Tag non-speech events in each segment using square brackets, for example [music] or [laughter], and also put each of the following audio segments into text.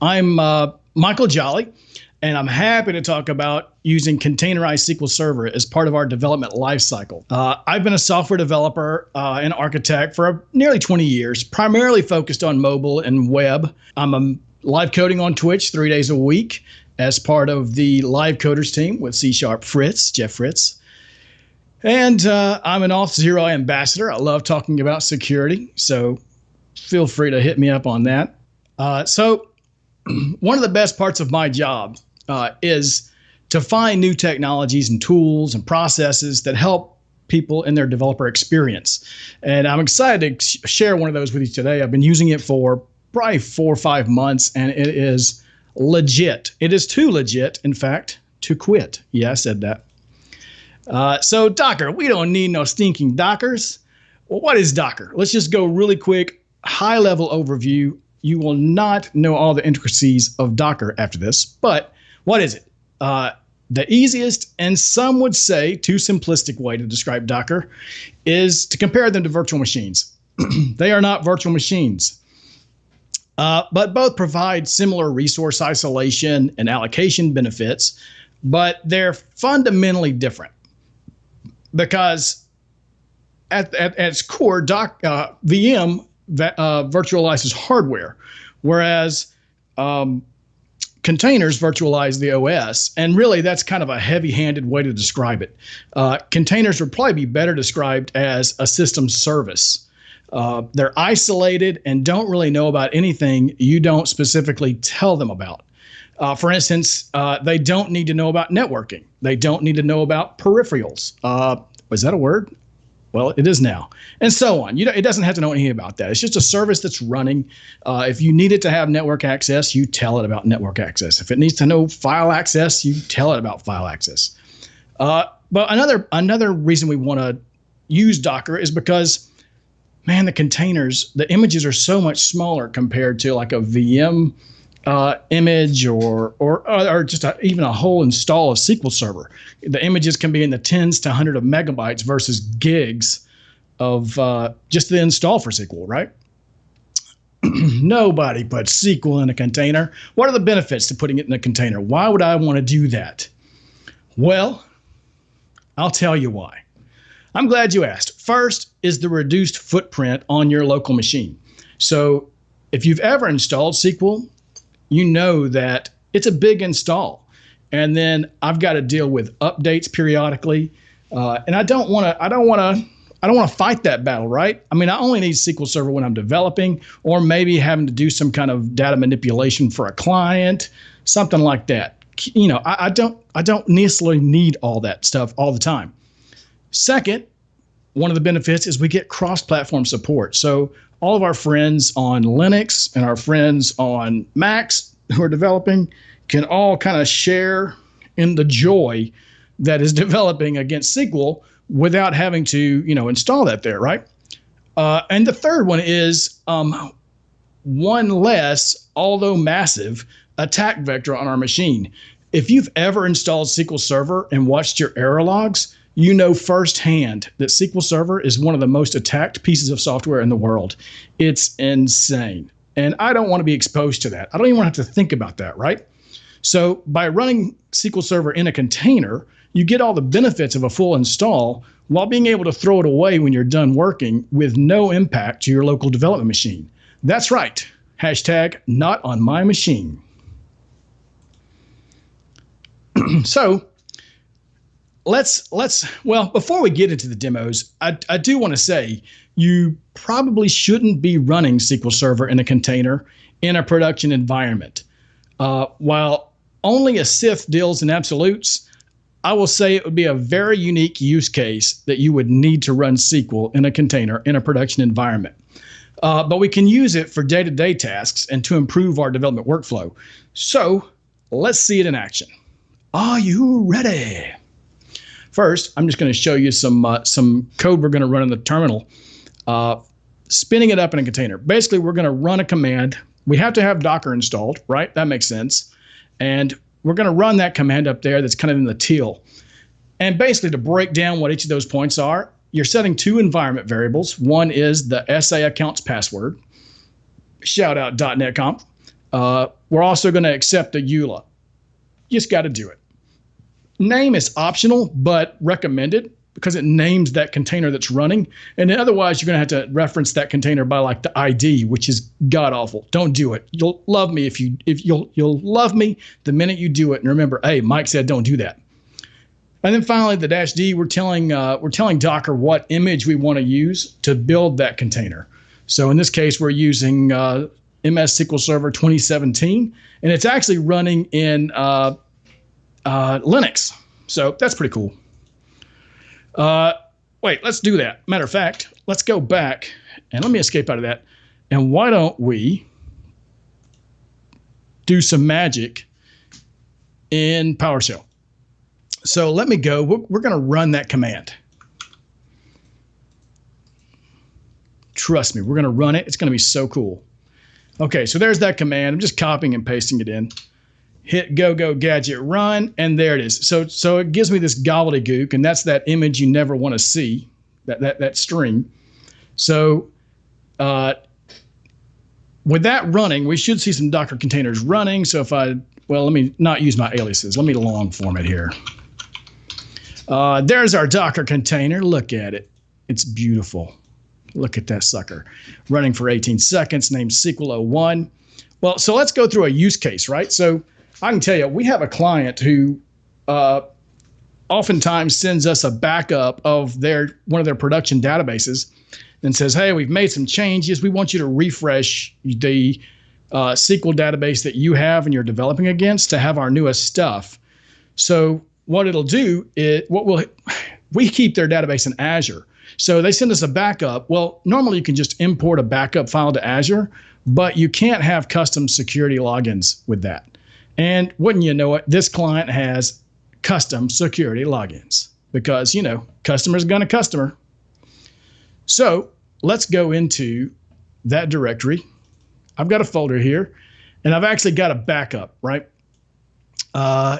I'm uh, Michael Jolley, and I'm happy to talk about using containerized SQL Server as part of our development lifecycle. Uh, I've been a software developer uh, and architect for nearly 20 years, primarily focused on mobile and web. I'm a live coding on Twitch three days a week as part of the live coders team with C Sharp Fritz, Jeff Fritz. And uh, I'm an Auth0 ambassador. I love talking about security, so feel free to hit me up on that. Uh, so, [clears throat] one of the best parts of my job uh, is to find new technologies and tools and processes that help people in their developer experience. And I'm excited to share one of those with you today. I've been using it for probably four or five months, and it is legit. It is too legit, in fact, to quit. Yeah, I said that. Uh, so, Docker, we don't need no stinking Dockers. Well, what is Docker? Let's just go really quick, high level overview. You will not know all the intricacies of Docker after this, but what is it? Uh, the easiest, and some would say too simplistic way to describe Docker is to compare them to virtual machines. [clears throat] they are not virtual machines, uh, but both provide similar resource isolation and allocation benefits, but they're fundamentally different because at, at, at its core, doc, uh, VM uh, virtualizes hardware, whereas um, containers virtualize the OS. And really, that's kind of a heavy handed way to describe it. Uh, containers would probably be better described as a system service. Uh, they're isolated and don't really know about anything you don't specifically tell them about. Uh, for instance, uh, they don't need to know about networking. They don't need to know about peripherals. Uh, was that a word? Well, it is now, and so on. You know, it doesn't have to know anything about that. It's just a service that's running. Uh, if you need it to have network access, you tell it about network access. If it needs to know file access, you tell it about file access. Uh, but another another reason we want to use Docker is because, man, the containers, the images are so much smaller compared to like a VM uh, image or or or just a, even a whole install of SQL Server. The images can be in the tens to hundred of megabytes versus gigs of uh, just the install for SQL, right? [clears throat] Nobody puts SQL in a container. What are the benefits to putting it in a container? Why would I want to do that? Well, I'll tell you why. I'm glad you asked. First is the reduced footprint on your local machine. So if you've ever installed SQL, you know that it's a big install. And then I've got to deal with updates periodically. Uh, and I don't want to, I don't want to, I don't want to fight that battle, right? I mean, I only need SQL Server when I'm developing, or maybe having to do some kind of data manipulation for a client, something like that. You know, I, I don't, I don't necessarily need all that stuff all the time. Second, one of the benefits is we get cross-platform support. So all of our friends on Linux and our friends on Macs who are developing can all kind of share in the joy that is [laughs] developing against SQL without having to, you know, install that there, right? Uh, and the third one is um, one less, although massive, attack vector on our machine. If you've ever installed SQL Server and watched your error logs, you know firsthand that SQL Server is one of the most attacked pieces of software in the world. It's insane. And I don't want to be exposed to that. I don't even want to have to think about that, right? So by running SQL Server in a container, you get all the benefits of a full install while being able to throw it away when you're done working with no impact to your local development machine. That's right. Hashtag not on my machine. [clears throat] so let's let's well before we get into the demos i, I do want to say you probably shouldn't be running sql server in a container in a production environment. Uh, while only a Sith deals in absolutes i will say it would be a very unique use case that you would need to run sql in a container in a production environment. Uh, but we can use it for day-to-day tasks and to improve our development workflow. So let's see it in action. Are you ready First, I'm just going to show you some uh, some code we're going to run in the terminal, uh, spinning it up in a container. Basically, we're going to run a command. We have to have Docker installed, right? That makes sense. And we're going to run that command up there that's kind of in the teal. And basically, to break down what each of those points are, you're setting two environment variables. One is the SA accounts password, shout out .NET Conf. Uh, we're also going to accept the EULA. You just got to do it. Name is optional, but recommended because it names that container that's running. And otherwise, you're going to have to reference that container by like the ID, which is god awful. Don't do it. You'll love me if you if you'll you'll love me the minute you do it. And remember, hey, Mike said don't do that. And then finally, the dash D, we're telling uh, we're telling Docker what image we want to use to build that container. So in this case, we're using uh, MS SQL Server 2017, and it's actually running in uh, uh, Linux. So that's pretty cool. Uh, wait, let's do that. Matter of fact, let's go back and let me escape out of that. And why don't we do some magic in PowerShell? So let me go. We're, we're going to run that command. Trust me, we're going to run it. It's going to be so cool. Okay, so there's that command. I'm just copying and pasting it in. Hit go go gadget run, and there it is. So so it gives me this gobbledygook, and that's that image you never want to see, that that that string. So uh, with that running, we should see some Docker containers running. So if I well, let me not use my aliases. Let me long form it here. Uh, there's our Docker container. Look at it. It's beautiful. Look at that sucker. Running for 18 seconds, named SQL 01. Well, so let's go through a use case, right? So I can tell you, we have a client who uh, oftentimes sends us a backup of their one of their production databases and says, "Hey, we've made some changes. We want you to refresh the uh, SQL database that you have and you're developing against to have our newest stuff." So what it'll do is what will we keep their database in Azure. So they send us a backup. Well, normally you can just import a backup file to Azure, but you can't have custom security logins with that. And wouldn't you know it, this client has custom security logins because, you know, customer's gonna customer. So let's go into that directory. I've got a folder here and I've actually got a backup, right? Uh,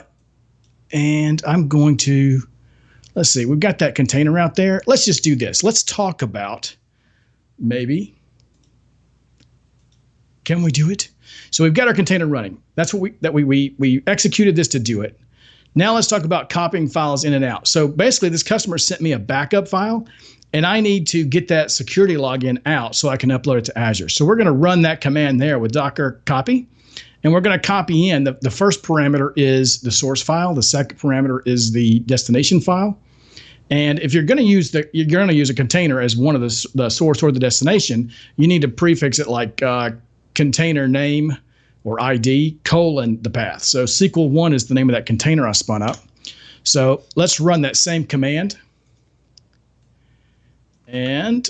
and I'm going to, let's see, we've got that container out there. Let's just do this. Let's talk about maybe, can we do it? So we've got our container running. That's what we, that we, we, we executed this to do it. Now let's talk about copying files in and out. So basically this customer sent me a backup file and I need to get that security login out so I can upload it to Azure. So we're going to run that command there with docker copy. And we're going to copy in the, the first parameter is the source file. The second parameter is the destination file. And if you're going to use the, you're going to use a container as one of the, the source or the destination, you need to prefix it like uh, container name or ID colon the path. So SQL one is the name of that container I spun up. So let's run that same command. And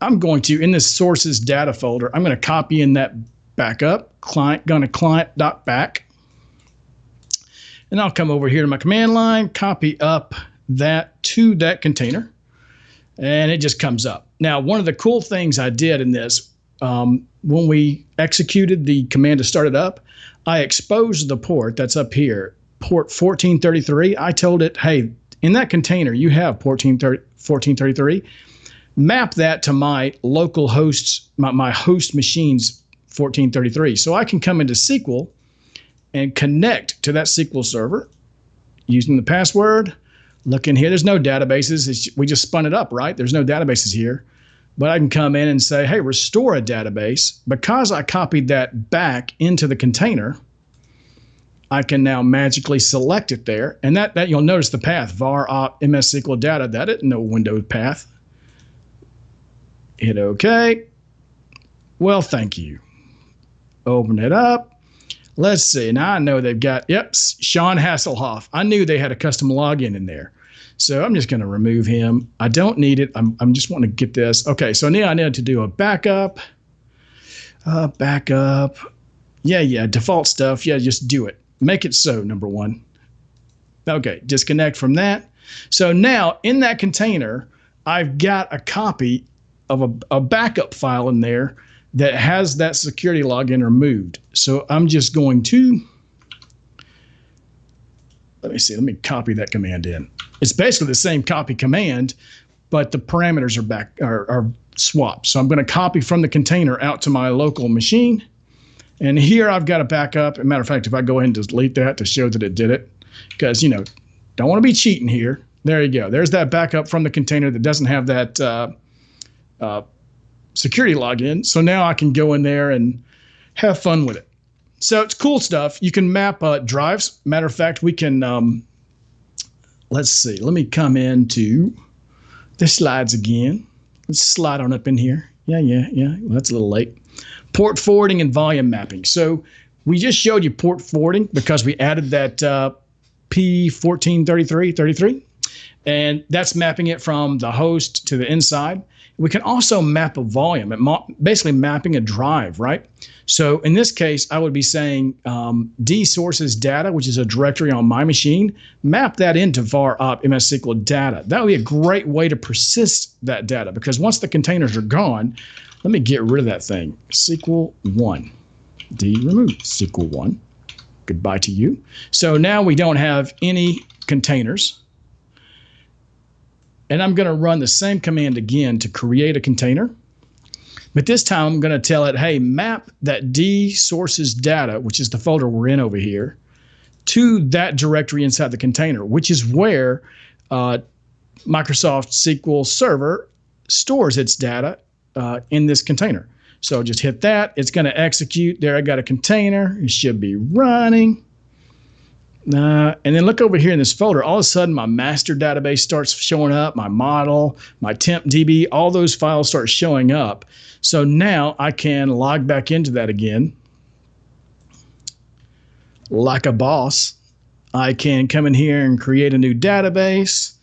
I'm going to, in this sources data folder, I'm going to copy in that backup, client, going to client dot back. And I'll come over here to my command line, copy up that to that container, and it just comes up. Now, one of the cool things I did in this, um, when we executed the command to start it up, I exposed the port that's up here, port 1433. I told it, hey, in that container, you have 1433. Map that to my local hosts, my, my host machines 1433. So I can come into SQL and connect to that SQL server using the password. Look in here. There's no databases. It's, we just spun it up, right? There's no databases here. But I can come in and say, hey, restore a database. Because I copied that back into the container, I can now magically select it there. And that, that you'll notice the path, var op ms SQL data. That is no window path. Hit OK. Well, thank you. Open it up. Let's see. Now I know they've got, yep, Sean Hasselhoff. I knew they had a custom login in there. So I'm just going to remove him. I don't need it. I'm, I'm just wanting to get this. Okay, so now I need to do a backup. Uh, backup. Yeah, yeah, default stuff. Yeah, just do it. Make it so, number one. Okay, disconnect from that. So now in that container, I've got a copy of a, a backup file in there that has that security login removed. So I'm just going to, let me see, let me copy that command in. It's basically the same copy command, but the parameters are back are, are swapped. So I'm going to copy from the container out to my local machine. And here I've got a backup. As a matter of fact, if I go ahead and delete that to show that it did it, because, you know, don't want to be cheating here. There you go. There's that backup from the container that doesn't have that uh, uh, security login. So now I can go in there and have fun with it. So it's cool stuff. You can map uh, drives. Matter of fact, we can, um, let's see, let me come into the slides again. Let's slide on up in here. Yeah, yeah, yeah. Well, that's a little late. Port forwarding and volume mapping. So we just showed you port forwarding because we added that uh, P1433, 33, and that's mapping it from the host to the inside. We can also map a volume, basically mapping a drive, right? So in this case, I would be saying um, D sources data, which is a directory on my machine, map that into var op MS SQL data. That would be a great way to persist that data because once the containers are gone, let me get rid of that thing. SQL 1, D remove SQL 1. Goodbye to you. So now we don't have any containers. And I'm going to run the same command again to create a container. But this time I'm going to tell it, hey, map that D sources data, which is the folder we're in over here, to that directory inside the container, which is where uh, Microsoft SQL Server stores its data uh, in this container. So just hit that. It's going to execute. There, I got a container. It should be running. Uh, and then look over here in this folder. All of a sudden, my master database starts showing up, my model, my temp DB, all those files start showing up. So now I can log back into that again. Like a boss, I can come in here and create a new database.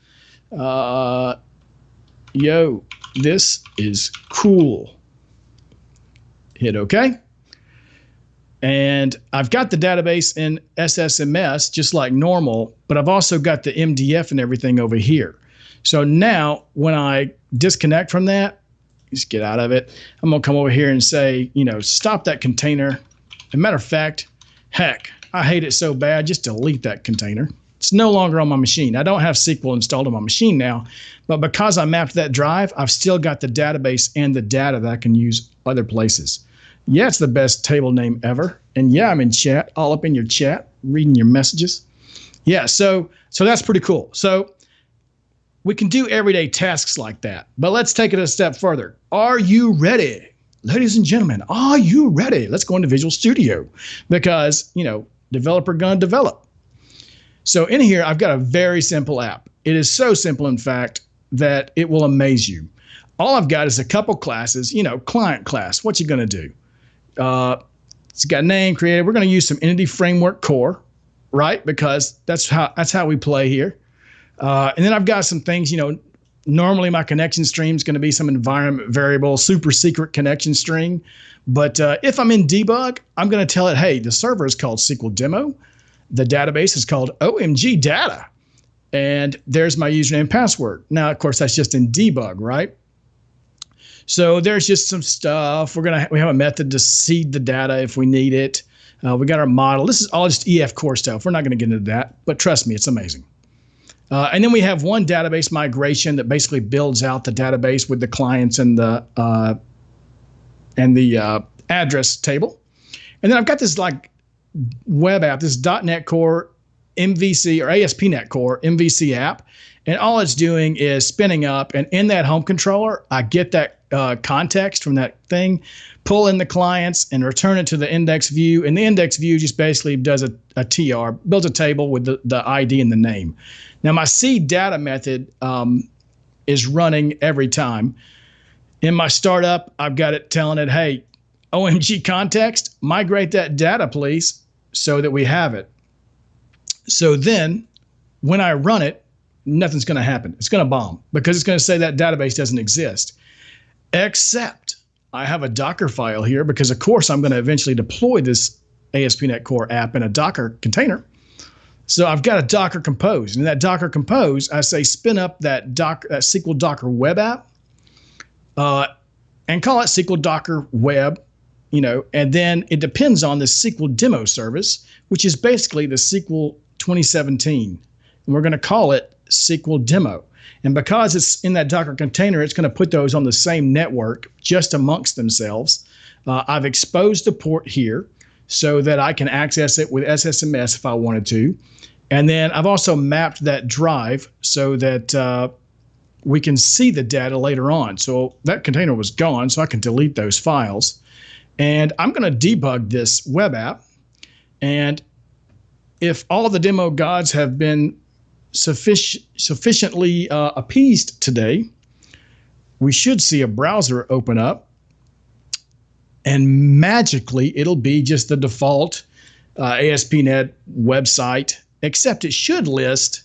Uh, yo, this is cool. Hit OK. And I've got the database in SSMS just like normal, but I've also got the MDF and everything over here. So now when I disconnect from that, just get out of it. I'm gonna come over here and say, you know, stop that container. As a matter of fact, heck, I hate it so bad, just delete that container. It's no longer on my machine. I don't have SQL installed on my machine now, but because I mapped that drive, I've still got the database and the data that I can use other places. Yeah, it's the best table name ever. And yeah, I'm in chat, all up in your chat, reading your messages. Yeah, so so that's pretty cool. So we can do everyday tasks like that. But let's take it a step further. Are you ready? Ladies and gentlemen, are you ready? Let's go into Visual Studio because, you know, developer gonna develop. So in here, I've got a very simple app. It is so simple, in fact, that it will amaze you. All I've got is a couple classes, you know, client class. What you gonna do? Uh, it's got a name created. We're going to use some Entity Framework Core, right? Because that's how that's how we play here. Uh, and then I've got some things, you know, normally my connection stream is going to be some environment variable, super secret connection string. But uh, if I'm in debug, I'm going to tell it, hey, the server is called SQL demo. The database is called OMG data. And there's my username and password. Now, of course, that's just in debug, right? So there's just some stuff. We're gonna we have a method to seed the data if we need it. Uh, we got our model. This is all just EF core stuff. We're not going to get into that, but trust me, it's amazing. Uh, and then we have one database migration that basically builds out the database with the clients and the uh, and the uh, address table. And then I've got this like web app, this .NET Core MVC or ASP.NET Core MVC app, and all it's doing is spinning up. And in that home controller, I get that uh, context from that thing, pull in the clients and return it to the index view. And the index view just basically does a, a TR, builds a table with the, the ID and the name. Now, my seed data method um, is running every time. In my startup, I've got it telling it, hey, OMG context, migrate that data, please, so that we have it. So then when I run it, nothing's going to happen. It's going to bomb because it's going to say that database doesn't exist except I have a Docker file here because, of course, I'm going to eventually deploy this ASP.NET Core app in a Docker container. So I've got a Docker Compose. And in that Docker Compose, I say spin up that, doc, that SQL Docker web app uh, and call it SQL Docker Web, you know, and then it depends on the SQL demo service, which is basically the SQL 2017. And we're going to call it SQL demo. And because it's in that Docker container, it's going to put those on the same network just amongst themselves. Uh, I've exposed the port here. so that I can access it with SSMS if I wanted to. And then I've also mapped that drive so that uh, we can see the data later on. So that container was gone, so I can delete those files. And I'm going to debug this web app. And if all the demo gods have been suffic- sufficiently uh, appeased today, we should see a browser open up. And magically, it'll be just the default uh, ASP.NET website, except it should list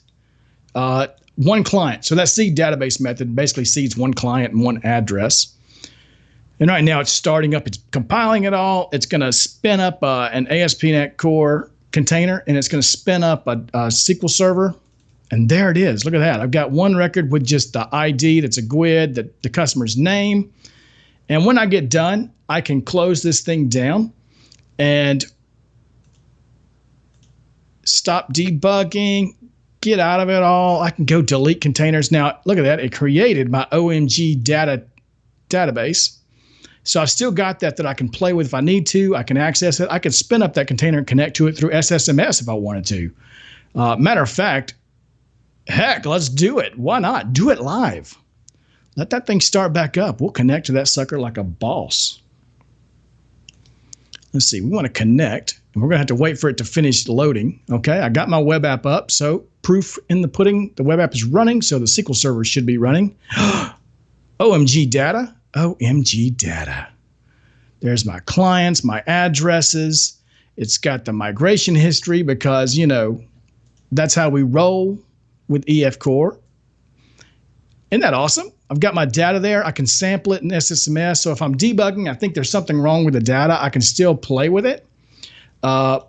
uh, one client. So that seed database method basically seeds one client and one address. And right now it's starting up, it's compiling it all. It's going to spin up uh, an ASP.NET Core container and it's going to spin up a, a, SQL server. And there it is. Look at that. I've got one record with just the ID that's a GUID, the, the customer's name. And when I get done, I can close this thing down and stop debugging, get out of it all. I can go delete containers. Now, look at that. It created my OMG data database. So I've still got that that I can play with if I need to. I can access it. I could spin up that container and connect to it through SSMS if I wanted to. Uh, matter of fact, heck, let's do it. Why not? Do it live. Let that thing start back up. We'll connect to that sucker like a boss. Let's see. We want to connect, and we're going to have to wait for it to finish loading. Okay, I got my web app up. So proof in the pudding. The web app is running, so the SQL server should be running. [gasps] OMG data. OMG data. There's my clients, my addresses. It's got the migration history because, you know, that's how we roll with EF Core. Isn't that awesome? I've got my data there. I can sample it in SSMS. So if I'm debugging, I think there's something wrong with the data, I can still play with it. Uh,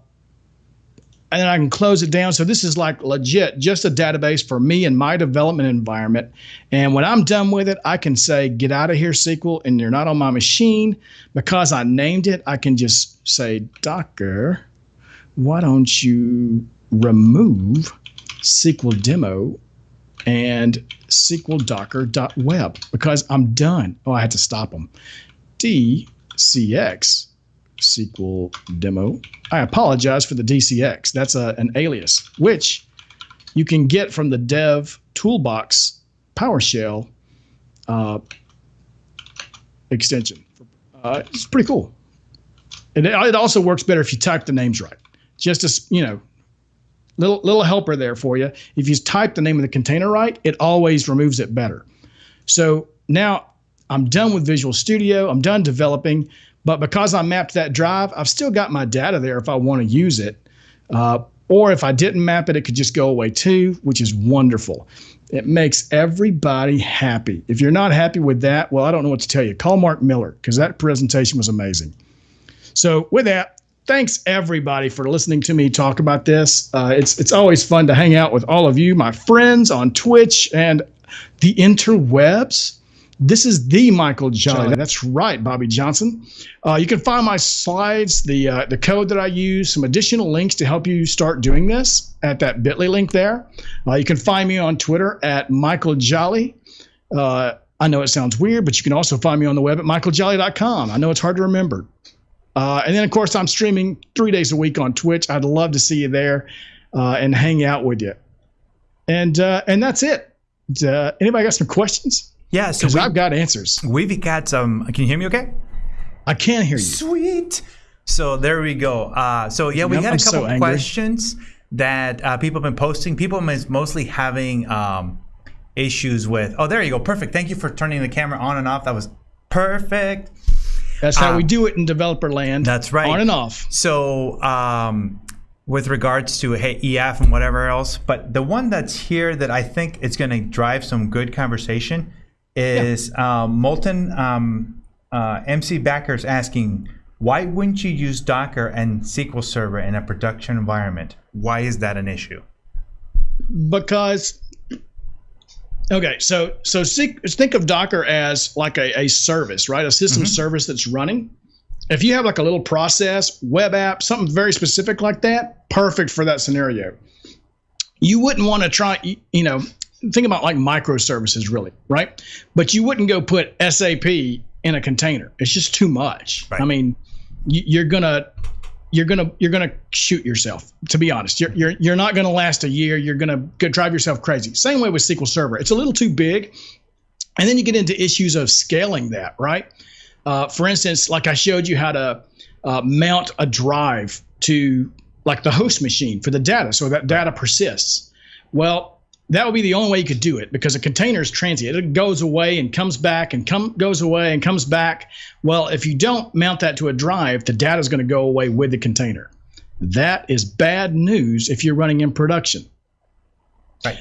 and then I can close it down. So this is like legit, just a database for me and my development environment. And when I'm done with it, I can say, get out of here, SQL, and you're not on my machine. Because I named it, I can just say, Docker, why don't you remove SQL demo and SQL docker.web because I'm done. Oh, I had to stop them. DCX SQL demo. I apologize for the DCX. That's a, an alias, which you can get from the dev toolbox PowerShell uh, extension. Uh, it's pretty cool. It, it also works better if you type the names right. Just as, you know, little little helper there for you. If you type the name of the container right, it always removes it better. So now I'm done with Visual Studio. I'm done developing. But because I mapped that drive, I've still got my data there if I want to use it. Uh, or if I didn't map it, it could just go away too, which is wonderful. It makes everybody happy. If you're not happy with that, well, I don't know what to tell you. Call Mark Miller because that presentation was amazing. So with that, thanks everybody for listening to me talk about this. Uh, it's it's always fun to hang out with all of you, my friends on Twitch and the interwebs. This is the Michael Jolley. That's right, Bobby Johnson. Uh, you can find my slides, the uh, the code that I use, some additional links to help you start doing this at that Bitly link there. Uh, you can find me on Twitter at Michael Jolley. Uh, I know it sounds weird, but you can also find me on the web at michaeljolley.com. I know it's hard to remember. Uh, and then, of course, I'm streaming three days a week on Twitch. I'd love to see you there uh, and hang out with you. And and that's it. anybody got some questions? Yeah, so I've got answers. We've got some. Can you hear me? Okay. I can hear you. Sweet. So there we go. Uh, so yeah, we yep, got a couple so questions that uh, people have been posting. People are mostly having um, issues with. Oh, there you go. Perfect. Thank you for turning the camera on and off. That was perfect. That's how um, we do it in developer land. That's right. On and off. So um, with regards to hey EF and whatever else, but the one that's here that I think is going to drive some good conversation is yeah. um, Molten um, uh, MC Backers asking, why wouldn't you use Docker and SQL Server in a production environment? Why is that an issue? Because okay, so so think of Docker as like a, a service, right? A system mm-hmm. service that's running. If you have like a little process, web app, something very specific like that, perfect for that scenario. You wouldn't want to try, you know, think about like microservices really, right? But you wouldn't go put SAP in a container. It's just too much. Right. I mean, you're gonna you're gonna you're gonna shoot yourself. To be honest, you're you're you're not gonna last a year. You're gonna go drive yourself crazy. Same way with SQL Server. It's a little too big, and then you get into issues of scaling that. Right. Uh, for instance, like I showed you how to uh, mount a drive to like the host machine for the data, so that data persists. Well, that would be the only way you could do it because a container is transient. It goes away and comes back and come goes away and comes back. Well, if you don't mount that to a drive, the data is going to go away with the container. That is bad news if you're running in production. Right.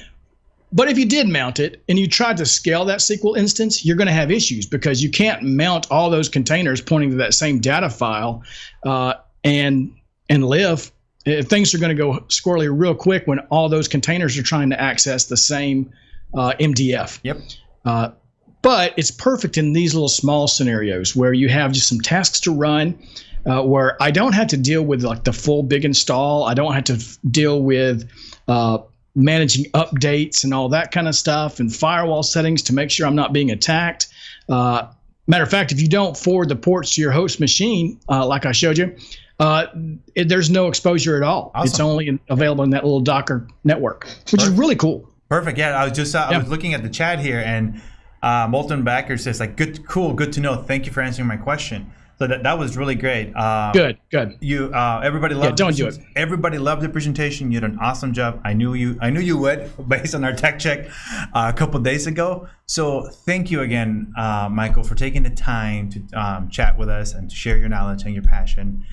But if you did mount it and you tried to scale that SQL instance, you're going to have issues because you can't mount all those containers pointing to that same data file uh, and and live uh, things are going to go squirrely real quick when all those containers are trying to access the same uh, MDF. Yep. Uh, but it's perfect in these little small scenarios where you have just some tasks to run, uh, where I don't have to deal with like the full big install. I don't have to f- deal with uh, managing updates and all that kind of stuff and firewall settings to make sure I'm not being attacked. Uh, matter of fact, if you don't forward the ports to your host machine, like I showed you, uh, it, there's no exposure at all. Awesome. It's only in, available in that little Docker network, which Perfect. is really cool. Perfect. Yeah, I was just uh, yeah. I was looking at the chat here, and uh, Molten Backer says like, "Good, cool, good to know. Thank you for answering my question." So that, that was really great. Uh, good, good. You uh, everybody loved. Yeah, don't do it. Everybody loved the presentation. You did an awesome job. I knew you. I knew you would, [laughs] based on our tech check uh, a couple days ago. So thank you again, uh, Michael, for taking the time to um, chat with us and to share your knowledge and your passion.